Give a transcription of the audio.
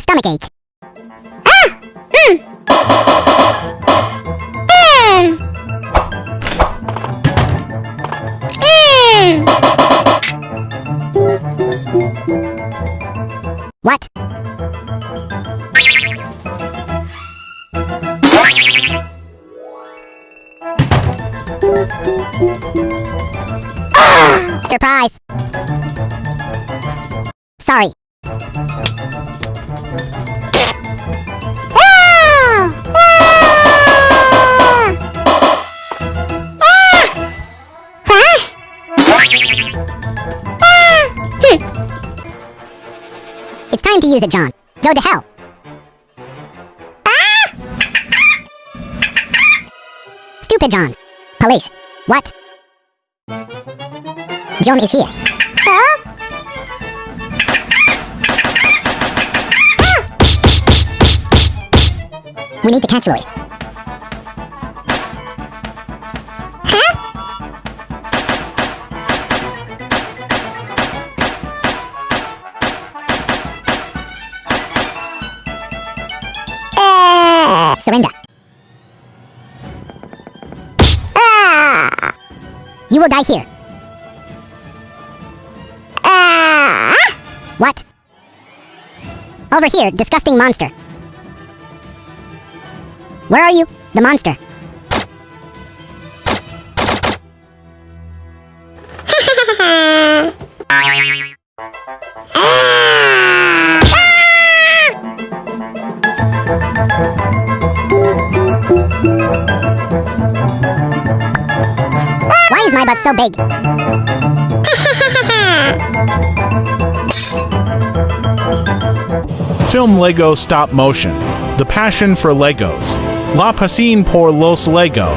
stomach ache. Ah! Mm. What? Surprise! Sorry. Ah! It's time to use it, John. Go to hell. Ah! Stupid John. Police. What? John is here. Ah! We need to catch Lloyd. Surrender. Ah! You will die here. Ah! What? Over here, disgusting monster. Where are you? The monster. my so big? Film Lego Stop Motion. The Passion for Legos. La Pasión por los Lego.